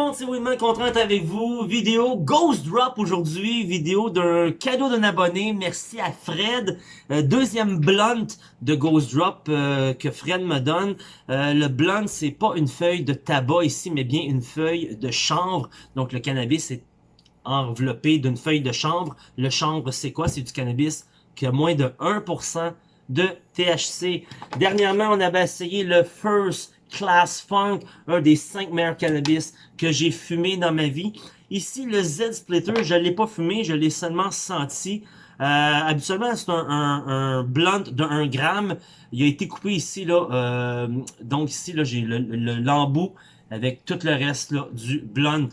monde, c'est Winman content avec vous. Vidéo Ghost Drop aujourd'hui, vidéo d'un cadeau d'un abonné. Merci à Fred. Euh, deuxième blunt de Ghost Drop euh, que Fred me donne. Euh, le blunt, c'est pas une feuille de tabac ici, mais bien une feuille de chanvre. Donc le cannabis est enveloppé d'une feuille de chanvre. Le chanvre, c'est quoi? C'est du cannabis qui a moins de 1% de THC. Dernièrement, on avait essayé le First Class Funk, un des 5 meilleurs cannabis que j'ai fumé dans ma vie. Ici, le Z-Splitter, je l'ai pas fumé, je l'ai seulement senti. Euh, habituellement, c'est un, un, blunt de 1 gramme. Il a été coupé ici, là. Euh, donc ici, là, j'ai l'embout avec tout le reste du blunt.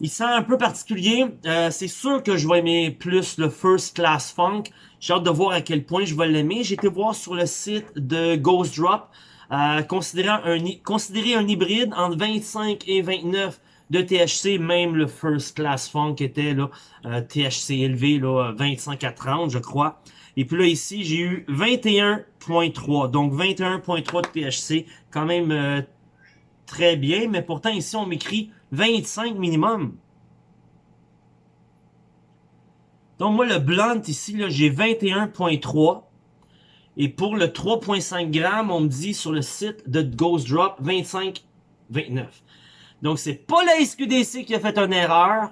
Il sent un peu particulier. Euh, c'est sûr que je vais aimer plus le First Class Funk. J'ai hâte de voir à quel point je vais l'aimer. J'ai été voir sur le site de Ghost Drop. Euh, considérant un, considérer un hybride entre 25 et 29 de THC, même le First Class Funk était là, euh, THC élevé, là, 25 à 30, je crois. Et puis là, ici, j'ai eu 21.3, donc 21.3 de THC, quand même euh, très bien, mais pourtant ici, on m'écrit 25 minimum. Donc moi, le blunt ici, j'ai 21.3. Et pour le 3.5 grammes, on me dit sur le site de Ghost Drop 25,29. Donc c'est pas la SQDC qui a fait une erreur.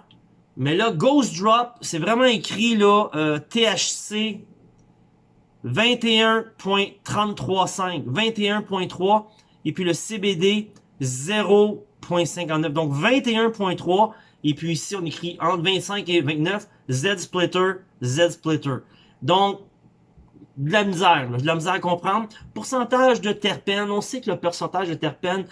Mais là, Ghost Drop, c'est vraiment écrit là THC 21.335. 21.3. Et puis le CBD 0.59. Donc 21.3. Et puis ici, on écrit entre 25 et 29. Z Splitter, Z Splitter. Donc, de la misère, de la misère à comprendre. Pourcentage de terpènes, on sait que le pourcentage de terpènes,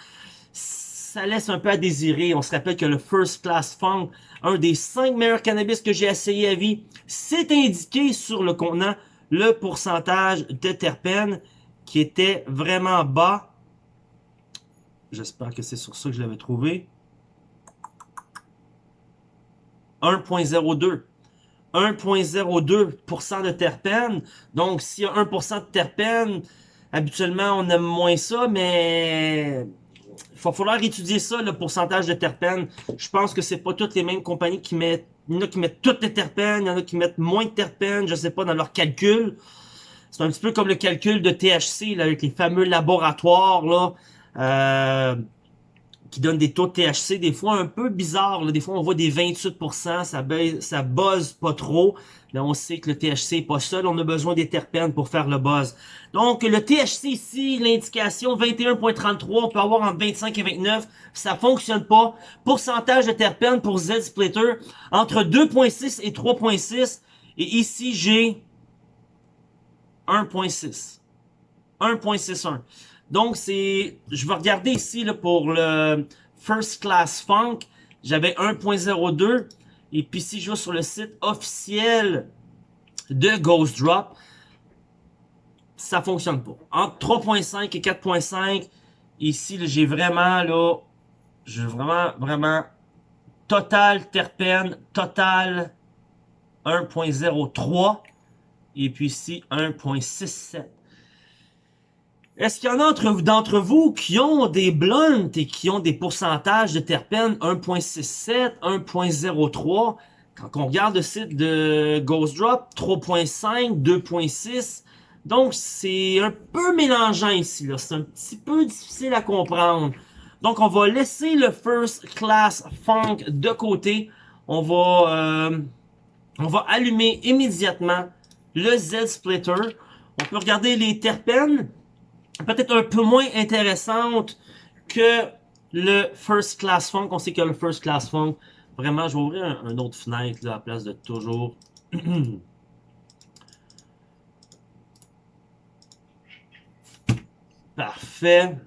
ça laisse un peu à désirer. On se rappelle que le First Class Funk, un des cinq meilleurs cannabis que j'ai essayé à vie, c'est indiqué sur le contenant le pourcentage de terpènes qui était vraiment bas. J'espère que c'est sur ça que je l'avais trouvé. 1.02. 1.02% de terpènes. Donc, s'il y a 1% de terpènes, habituellement, on aime moins ça, mais il va falloir étudier ça, le pourcentage de terpènes. Je pense que c'est pas toutes les mêmes compagnies qui mettent... Il y en a qui mettent toutes les terpènes, il y en a qui mettent moins de terpènes, je sais pas, dans leur calcul. C'est un petit peu comme le calcul de THC, là, avec les fameux laboratoires, là. Euh, qui donne des taux de THC des fois un peu bizarres. Des fois, on voit des 28%, ça, ça buzz pas trop. Là, on sait que le THC est pas seul, on a besoin des terpènes pour faire le buzz. Donc, le THC ici, l'indication 21.33, on peut avoir entre 25 et 29, ça fonctionne pas. Pourcentage de terpènes pour Z-Splitter, entre 2.6 et 3.6. Et ici, j'ai 1.6. 1.61. Donc, c'est, je vais regarder ici là, pour le First Class Funk. J'avais 1.02. Et puis, si je vais sur le site officiel de Ghost Drop, ça fonctionne pas. Entre 3.5 et 4.5, ici, j'ai vraiment, là, j'ai vraiment, vraiment, total terpène, total 1.03. Et puis ici, 1.67. Est-ce qu'il y en a d'entre vous qui ont des blunts et qui ont des pourcentages de terpènes 1.67, 1.03? Quand on regarde le site de Ghost Drop, 3.5, 2.6. Donc, c'est un peu mélangeant ici. C'est un petit peu difficile à comprendre. Donc, on va laisser le First Class Funk de côté. On va, euh, on va allumer immédiatement le Z-Splitter. On peut regarder les terpènes peut-être un peu moins intéressante que le First Class Funk. On sait que le First Class Funk, vraiment, je vais ouvrir un, autre fenêtre là, à la place de toujours. Parfait.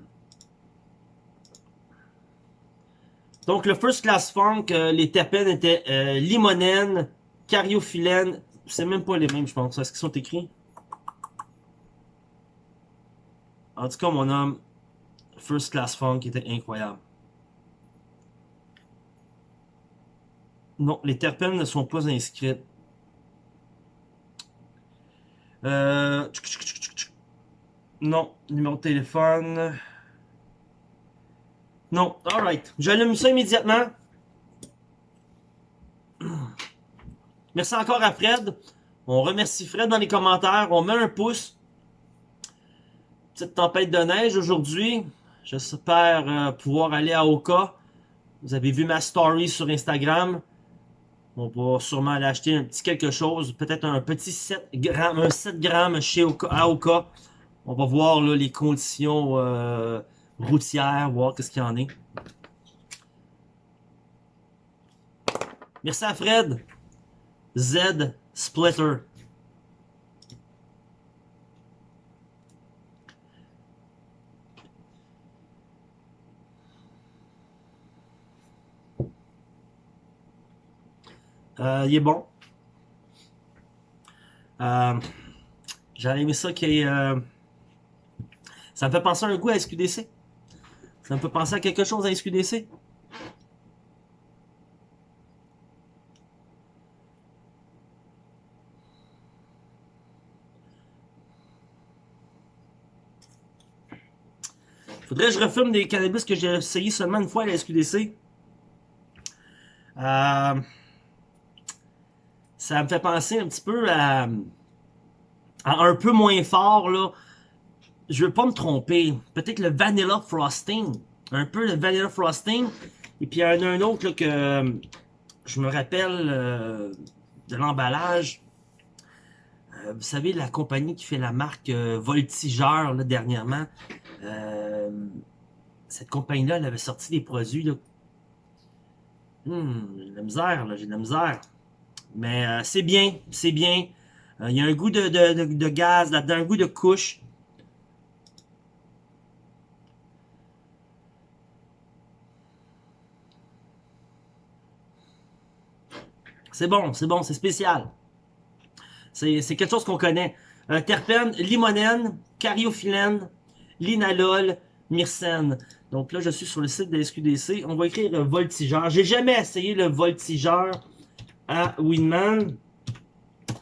Donc, le First Class Funk, euh, les terpènes étaient euh, limonène. C'est même pas les mêmes, je pense. Est-ce qu'ils sont écrits? En tout cas, mon homme, First Class Funk était incroyable. Non, les terpènes ne sont pas inscrites. Euh... Non, numéro de téléphone. Non, alright. J'allume ça immédiatement. Merci encore à Fred. On remercie Fred dans les commentaires. On met un pouce. Tempête de neige aujourd'hui. J'espère euh, pouvoir aller à Oka. Vous avez vu ma story sur Instagram. On va sûrement aller acheter un petit quelque chose. Peut-être un petit 7 grammes, un 7 grammes chez Oka. On va voir les conditions euh, routières, voir qu'est-ce qu'il y en est. Merci à Fred. Z Splitter. Euh, il est bon. Euh, J'aurais aimé ça ait... Euh, ça me fait penser un goût à SQDC. Ça me fait penser à quelque chose à SQDC. Faudrait que je refume des cannabis que j'ai essayé seulement une fois à la SQDC. Euh, ça me fait penser un petit peu à, un peu moins fort, là. Je veux pas me tromper. Peut-être le Vanilla Frosting. Un peu le Vanilla Frosting. Et puis il y en a un autre que je me rappelle euh, de l'emballage. Euh, vous savez, la compagnie qui fait la marque euh, Voltigeur, là, dernièrement. cette compagnie-là, elle avait sorti des produits, là. Hmm, j'ai de la misère, j'ai de la misère. Mais euh, c'est bien, c'est bien. Euh, il y a un goût de, de, de, gaz là-dedans, un goût de couche. C'est bon, c'est bon, c'est spécial. C'est quelque chose qu'on connaît. Euh, terpène, limonène, cariophyllène, linalol, myrcène. Donc là, je suis sur le site de la SQDC. On va écrire voltigeur. J'ai jamais essayé le voltigeur à Winman.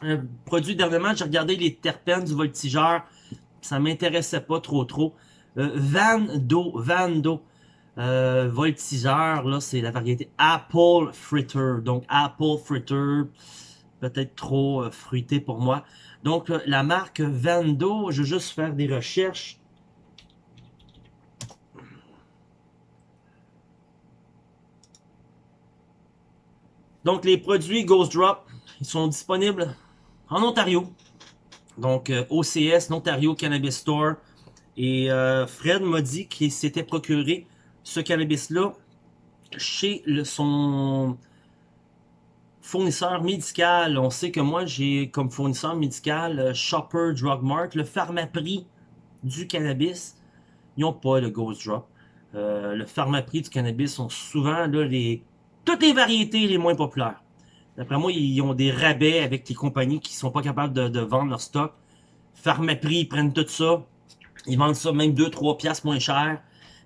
Un produit dernièrement, j'ai regardé les terpènes du voltigeur. Ça m'intéressait pas trop trop. Euh, Vando, Vando. Euh, voltigeur, là, c'est la variété Apple Fritter. Donc, Apple Fritter, peut-être trop euh, fruité pour moi. Donc, euh, la marque Vando, je vais juste faire des recherches. Donc, les produits Ghost Drop, ils sont disponibles en Ontario. Donc, euh, OCS, Ontario Cannabis Store. Et euh, Fred m'a dit qu'il s'était procuré ce cannabis-là chez son fournisseur médical. On sait que moi, j'ai comme fournisseur médical euh, Shopper Drug Mart, le pharmaprix du cannabis. Ils n'ont pas le Ghost Drop. le pharmaprix du cannabis sont souvent les toutes les variétés les moins populaires. D'après moi, ils ont des rabais avec les compagnies qui sont pas capables de, vendre leur stock. Pharmaprix, ils prennent tout ça. Ils vendent ça même 2-3 piastres moins cher.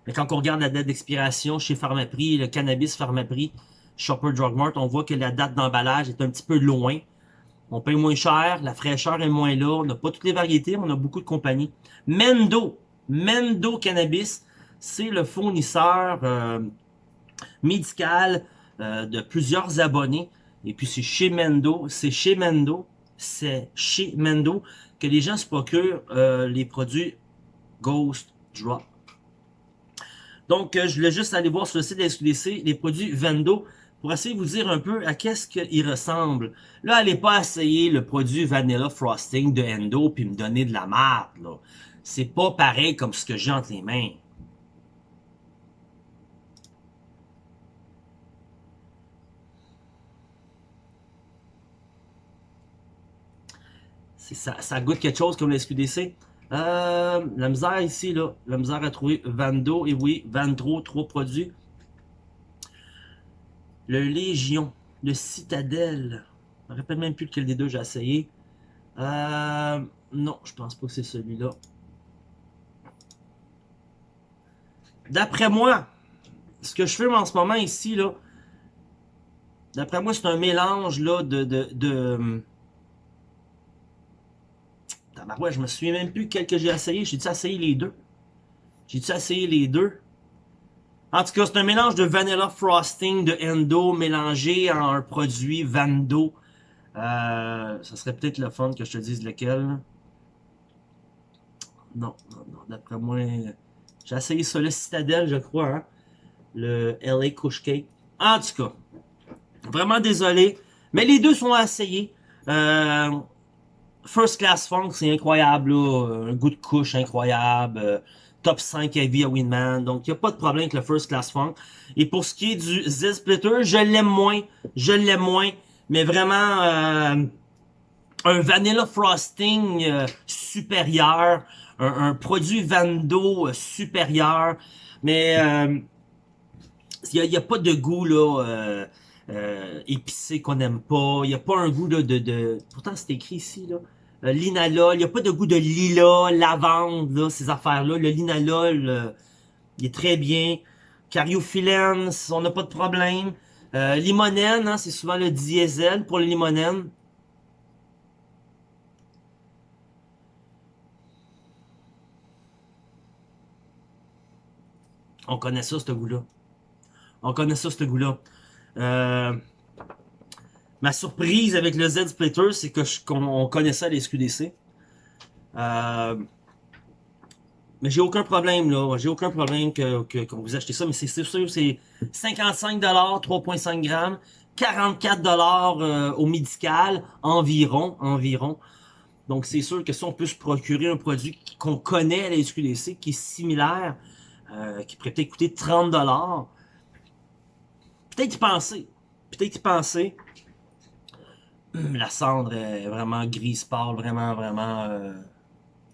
Mais quand on regarde la date d'expiration chez Pharmaprix, le cannabis Pharmaprix, Shopper Drug Mart, on voit que la date d'emballage est un petit peu loin. On paye moins cher, la fraîcheur est moins là, on n'a pas toutes les variétés, mais on a beaucoup de compagnies. Mendo, Mendo Cannabis, c'est le fournisseur euh, médical euh, de plusieurs abonnés. Et puis c'est chez Mendo, c'est chez Mendo, c'est chez Mendo que les gens se procurent euh, les produits Ghost Drop. Donc, euh, je voulais juste aller voir sur le site de SQDC les produits Vendo pour essayer de vous dire un peu à qu'est-ce qu'ils ressemblent. Là, allez pas essayer le produit Vanilla Frosting de Endo puis me donner de la merde. C'est pas pareil comme ce que j'ai entre les mains. Ça, goûte quelque chose comme la SQDC. Euh, la misère ici, là, la misère à trouver Vando, et oui, Vandro, trois produits. Le Légion, le Citadelle, je me rappelle même plus lequel des deux j'ai essayé. Euh, non, je pense pas que c'est celui-là. D'après moi, ce que je fais en ce moment ici, là, d'après moi, c'est un mélange là, de ouais, je me souviens même plus quel que j'ai essayé. J'ai dû essayer les deux? J'ai dû essayer les deux? En tout cas, c'est un mélange de Vanilla Frosting de Endo mélangé en un produit Vando. Euh, ça serait peut-être le fun que je te dise lequel. Non, non, non. D'après moi, j'ai essayé ça, le Citadel, je crois. Hein? Le LA Kush Cake. En tout cas, vraiment désolé. Mais les deux sont à essayer. Euh, First Class Funk, c'est incroyable. Là. Un goût de couche incroyable. Euh, top 5 heavy à Winman. Donc, il n'y a pas de problème avec le First Class Funk. Et pour ce qui est du Z-Splitter, je l'aime moins. Je l'aime moins. Mais vraiment, euh, un Vanilla Frosting euh, supérieur. Un, produit Vando euh, supérieur. Mais il n'y a, a, pas de goût là épicé qu'on n'aime pas. Il n'y a pas un goût de... de. Pourtant, c'est écrit ici, euh, linalol, il n'y a pas de goût de lilas, lavande, là, ces affaires-là. Le linalol, euh, il est très bien. Cariophyllène, on n'a pas de problème. Euh, limonène, hein, c'est souvent le diesel pour le limonène. On connaît ça, ce goût-là. On connaît ça, ce goût-là. Euh, Ma surprise avec le Z-Splitter, c'est qu'on connaissait les SQDC. Euh, mais j'ai aucun problème là, j'ai aucun problème que, vous achetez ça, mais c'est sûr, c'est 55$, 3.5 grammes, 44$ euh, au médical, environ, environ. Donc c'est sûr que si on peut se procurer un produit qu'on connaît à la SQDC, qui est similaire, qui pourrait peut-être coûter 30$, peut-être y penser, peut-être y penser, la cendre est vraiment grise pâle, vraiment, vraiment... Euh,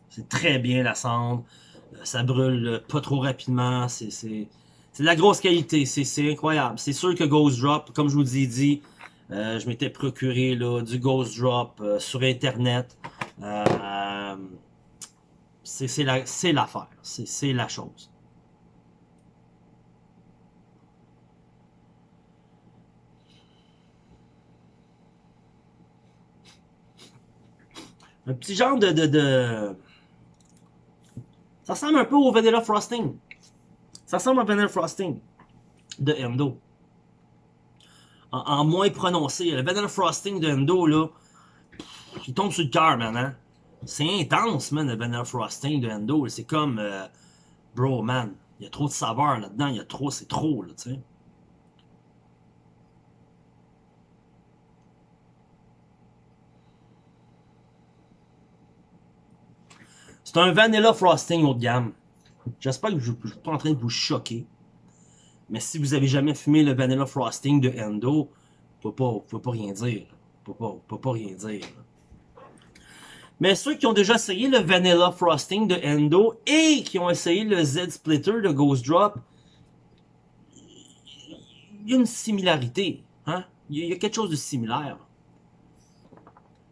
c'est très bien la cendre. Euh, ça brûle pas trop rapidement. C'est de la grosse qualité. C'est incroyable. C'est sûr que Ghost Drop, comme je vous ai dit, euh, je m'étais procuré là, du Ghost Drop sur Internet. c'est l'affaire. c'est la chose. Un petit genre de, de, Ça ressemble un peu au Vanilla Frosting. Ça ressemble au Vanilla Frosting de Endo. En, moins prononcé. Le Vanilla Frosting de Endo, là, il tombe sur le cœur, man. Hein? C'est intense, man, le Vanilla Frosting de Endo. C'est comme... Euh, bro, man, il y a trop de saveur là-dedans. Il y a trop, c'est trop, là, tu sais. C'est un vanilla frosting haut de gamme. J'espère que je ne suis pas en train de vous choquer. Mais si vous avez jamais fumé le vanilla frosting de Endo, vous ne pouvez pas rien dire. Vous ne pouvez pas rien dire. Mais ceux qui ont déjà essayé le vanilla frosting de Endo et qui ont essayé le Z Splitter de Ghost Drop, il y a une similarité. Hein? Il y a quelque chose de similaire.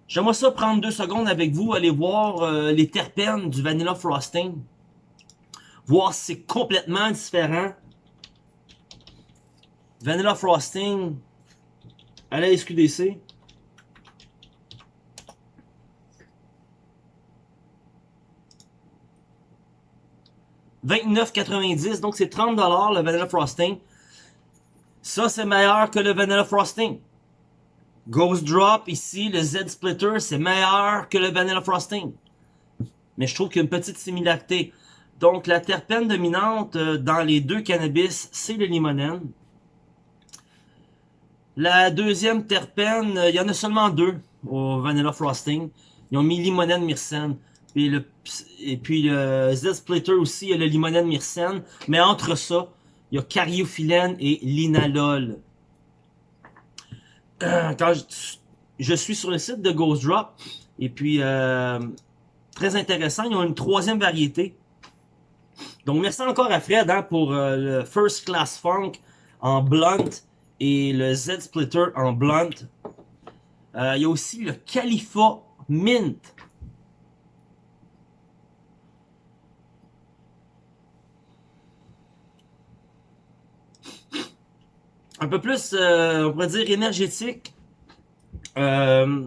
J'aimerais ça prendre deux secondes avec vous, aller voir euh, les terpènes du Vanilla Frosting. Voir si c'est complètement différent. Vanilla Frosting à la SQDC. « 29,90$, donc c'est 30$ le Vanilla Frosting. Ça, c'est meilleur que le Vanilla Frosting. Ghost Drop, ici, le Z Splitter, c'est meilleur que le Vanilla Frosting. Mais je trouve qu'il y a une petite similarité. Donc, la terpène dominante euh, dans les deux cannabis, c'est le limonène. La deuxième terpène, euh, il y en a seulement deux au Vanilla Frosting. Ils ont mis limonène myrcène. Et, le, et puis le Z Splitter aussi, il y a le limonène myrcène. Mais entre ça, il y a cariophyllène et linalol. quand je, suis sur le site de Ghost Drop, et puis euh, très intéressant, ils ont une troisième variété. Donc merci encore à Fred hein, pour euh, le First Class Funk en blunt et le Z Splitter en blunt. Euh, il y a aussi le Khalifa Mint. Un peu plus, euh, on pourrait dire, énergétique. Euh,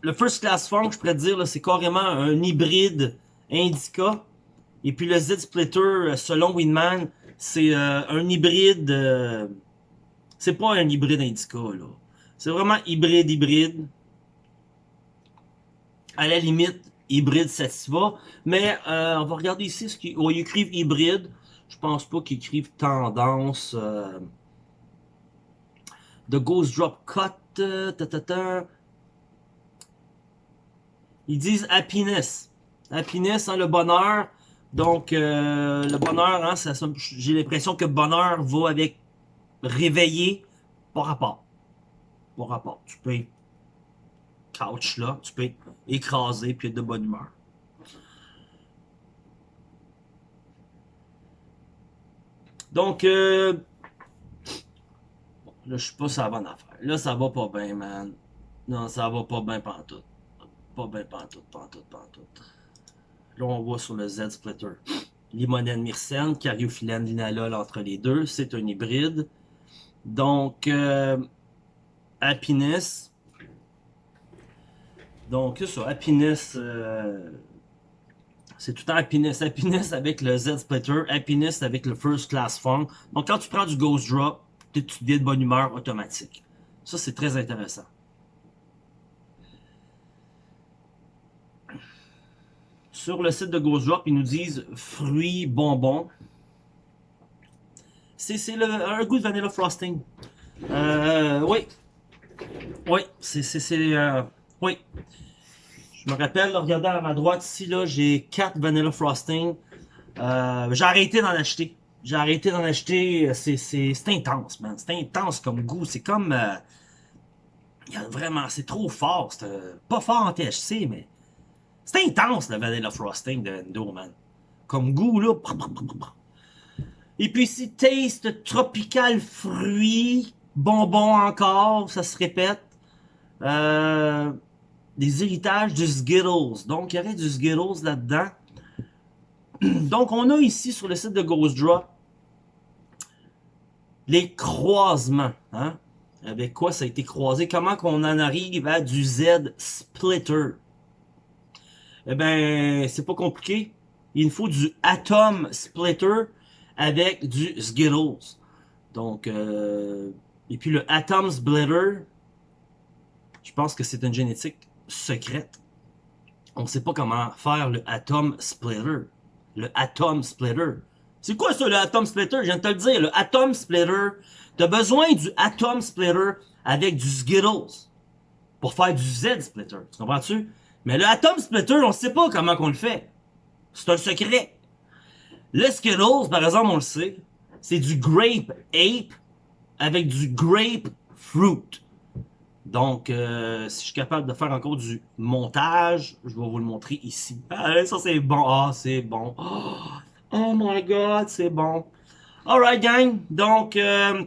le First Class Funk, je pourrais dire, c'est carrément un hybride Indica Et puis le Z-Splitter, selon Winman, c'est un hybride... c'est pas un hybride Indica, là. C'est vraiment hybride-hybride. À la limite, hybride Sativa. Mais on va regarder ici ce qu'ils ils écrivent hybride. Je pense pas qu'ils écrivent tendance. The Ghost Drop Cut. Euh, Ils disent happiness. Happiness, hein, le bonheur. Donc, euh, le bonheur, hein, j'ai l'impression que bonheur va avec réveiller. Pas rapport. Pas rapport. Tu peux couch là, tu peux écraser puis être de bonne humeur. Donc, euh, là, je suis pas sur la bonne affaire. Là, ça va pas bien, man. Non, ça va pas bien pantoute. Pas bien pantoute, pantoute, pantoute. Là, on voit sur le Z-Splitter. Limonène myrcène, cariophyllène linalol entre les deux. C'est un hybride. Donc, euh, Happiness. Donc, ça, Happiness... Euh, c'est tout le temps happiness. Happiness avec le Z-Splitter, happiness avec le First Class Funk. Donc quand tu prends du Ghost Drop, tu deviens de bonne humeur automatique. Ça, c'est très intéressant. Sur le site de Ghost Drop, ils nous disent fruits, bonbons. C'est un goût de vanilla frosting. Euh, oui. Oui, c'est... Euh, oui. Je me rappelle, regardez à ma droite ici, j'ai 4 Vanilla Frosting. Euh, j'ai arrêté d'en acheter. J'ai arrêté d'en acheter. C'est intense, man. C'est intense comme goût. C'est comme... Euh, y a vraiment... C'est trop fort. C'est euh, pas fort en THC, mais... C'est intense, le Vanilla Frosting de Endo, man. Comme goût, là. Et puis ici, taste tropical fruit. Bonbon encore, ça se répète. Euh des héritages du Skittles. Donc, il y aurait du Skittles là-dedans. Donc, on a ici sur le site de Ghost Drop les croisements. Hein? Avec quoi ça a été croisé? Comment qu'on en arrive à du Z Splitter? Eh ben, c'est pas compliqué. Il faut du Atom Splitter avec du Skittles. Donc, euh, et puis le Atom Splitter, je pense que c'est une génétique secrète. On ne sait pas comment faire le Atom Splitter. Le Atom Splitter. C'est quoi ça, le Atom Splitter? Je viens de te le dire. Le Atom Splitter, tu as besoin du Atom Splitter avec du Skittles pour faire du Z Splitter. Tu comprends-tu? Mais le Atom Splitter, on sait pas comment qu'on le fait. C'est un secret. Le Skittles, par exemple, on le sait, c'est du Grape Ape avec du Grape Fruit. Donc, euh, si je suis capable de faire encore du montage, je vais vous le montrer ici. Ah, ça c'est bon. Ah, c'est bon. Oh, oh, my god, c'est bon. Alright, gang. Donc, euh,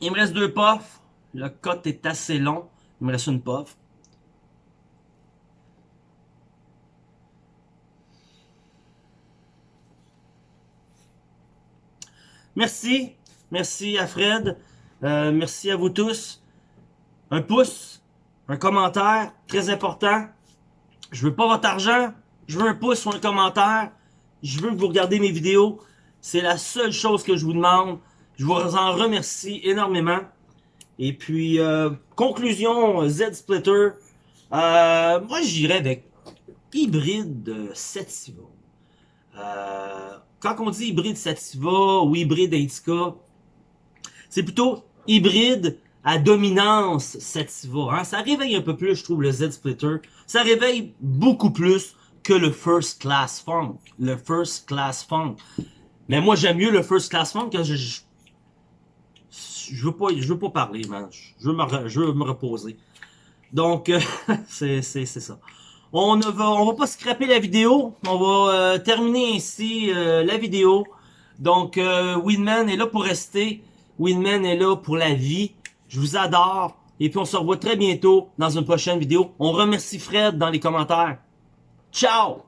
il me reste deux puffs. Le cote est assez long. Il me reste une puff. Merci. Merci à Fred. Euh, merci à vous tous un pouce, un commentaire, très important. Je veux pas votre argent, je veux un pouce ou un commentaire. Je veux que vous regardez mes vidéos. C'est la seule chose que je vous demande. Je vous en remercie énormément. Et puis, euh, conclusion, Z-Splitter. Euh, moi, j'irais avec hybride Sativa. Euh, quand on dit hybride Sativa ou hybride Indica, c'est plutôt hybride à dominance Sativa. Hein? Ça réveille un peu plus, je trouve, le Z-Splitter. Ça réveille beaucoup plus que le First Class Funk. Le First Class Funk. Mais moi, j'aime mieux le First Class Funk quand je... Je, veux pas, je veux pas parler, man. Je veux me, je veux me reposer. Donc, euh, c'est ça. On ne va, on va pas scraper la vidéo. On va euh, terminer ici euh, la vidéo. Donc, Winman est là pour rester. Winman est là pour la vie. Je vous adore. Et puis on se revoit très bientôt dans une prochaine vidéo. On remercie Fred dans les commentaires. Ciao!